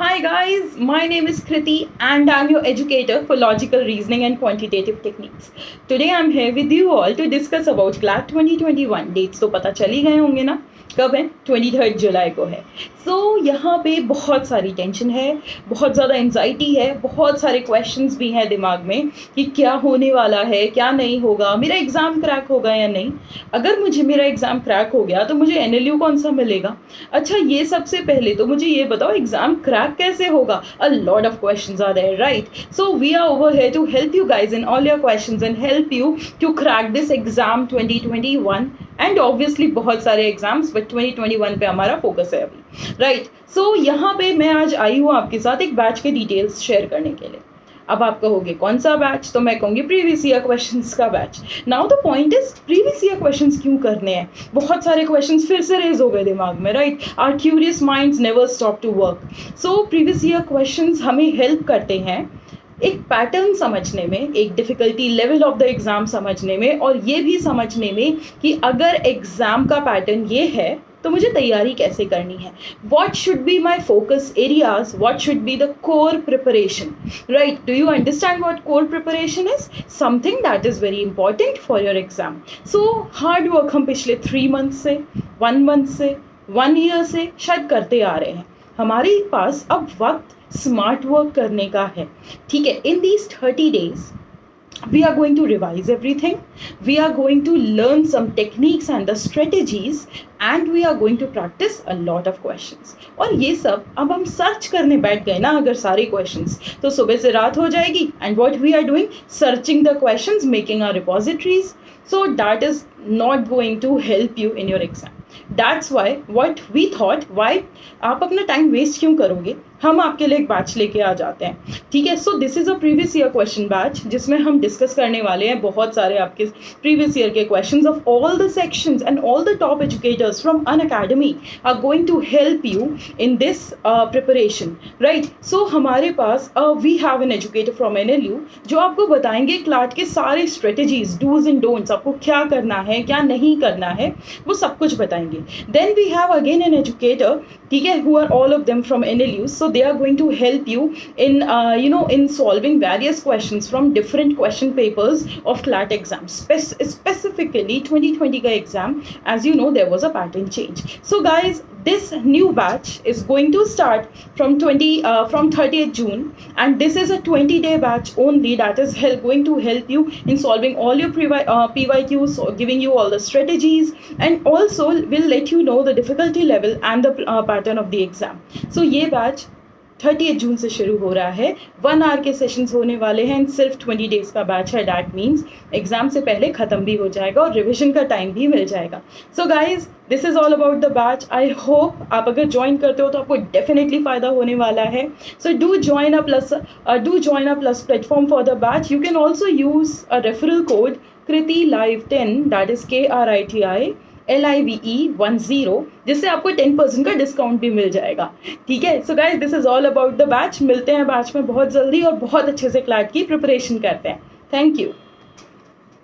Hi guys, my name is Kriti and I'm your educator for logical reasoning and quantitative techniques. Today I'm here with you all to discuss about CLAT 2021. Dates तो पता चल ही गए होंगे ना? कब है? Twenty third जुलाई को है। सो so, यहाँ पे बहुत सारी टेंशन है बहुत ज़्यादा एनजाइटी है बहुत सारे क्वेश्चंस भी हैं दिमाग में कि क्या होने वाला है क्या नहीं होगा मेरा एग्ज़ाम क्रैक होगा या नहीं? अगर मुझे मेरा एग्ज़ाम क्रैक हो गया तो मुझे एन कौन सा मिलेगा? अच्छा ये सबसे पहले तो मुझे ये बताओ एग्ज़ाम क्रैक कैसे होगा? A lot of question are there right so we are over here to help you guys in all your question and help you to crack this exam twenty twenty one and obviously बहुत सारे exams but 2021 पे हमारा focus है अभी right so यहाँ पे मैं आज आई हूँ आपके साथ एक बैच के डिटेल्स शेयर करने के लिए। अब आप कहोगे कौन सा बैच तो मैं कहूँगी प्रीवियस ईयर क्वेश्चन का batch now the point is previous year question क्यों करने हैं? बहुत सारे क्वेश्चन फिर से रेज हो गए दिमाग में right are curious minds never stop to work so previous year question हमें हेल्प करते हैं एक पैटर्न समझने में, एक difficulty level of the exam समझने में और ये भी समझने में कि अगर एग्ज़ाम का पैटर्न ये है तो मुझे तैयारी कैसे करनी है? What should be my focus areas what should be the core preparation right do you understand what core preparation is something that is very important for your exam so hard work हम पिछले three month से one month से one year से शायद करते आ रहे हैं। हमारे पास अब वक्त स्मार्ट वर्क करने का है। ठीक है in these thirty days we are going to revise everything. We are going to learn some techniques and the strategies, and we are going to practice a lot of questions. और ये सब अब हम सर्च करने बैठ गए ना अगर सारे क्वेश्चंस तो सुबह से रात हो जाएगी and what we are doing searching the questions making are repositories so that is not going to help you in your exam that's why what we thought why आप अपना टाइम वेस्ट क्यों करोगे? हम आपके लिए एक बैच लेके आ जाते हैं। ठीक है so this is a previous year question batch जिसमें हम डिस्कस करने वाले हैं बहुत सारे आपके प्रीवियस ईयर के questions of all the sections and all the top educators from Unacademy are going to help you in this preparation right so हमारे पास we have an educator from N L U जो आपको बताएँगे CLAT के सारे strategies dos and don'ts आपको क्या करना है, क्या नहीं करना है, वो सब कुछ बताएँगे। Then we have again an educator ठीक है who are all of them from N so they are going to help you in uh, you know in solving various questions from different question papers of CLAT exam Spe- specifically 2020 exam. As you know there was a pattern change. So guys this new batch is going to start from 20 uh, from 30th June and this is a 20 day batch only that is help, going to help you in solving all your uh, PYQs giving you all the strategies and also will let you know the difficulty level and the uh, pattern of the exam. So ye batch thirty June से शुरू हो रहा है। One hour के sessions होने वाले हैं। सिर्फ़ ट्वेंटी डेज़ का बैच है। डैट मीन्स एग्ज़ाम से पहले ख़त्म भी हो जाएगा और रिविजन का टाइम भी मिल जाएगा। So guys this is all about the batch I hope आप अगर ज्वाइन करते हो तो आपको डेफिनेटली फ़ायदा होने वाला है। So do join a plus do join a plus platform for the batch you can also use a referral code Kriti live ten that is K R I T I L I V E one zero जिससे आपको ten percent का discount भी मिल जाएगा। ठीक है? So guys this is all about the batch मिलते हैं बैच में बहुत जल्दी और बहुत अच्छे से क्लाट की प्रिपरेशन करते हैं। Thank you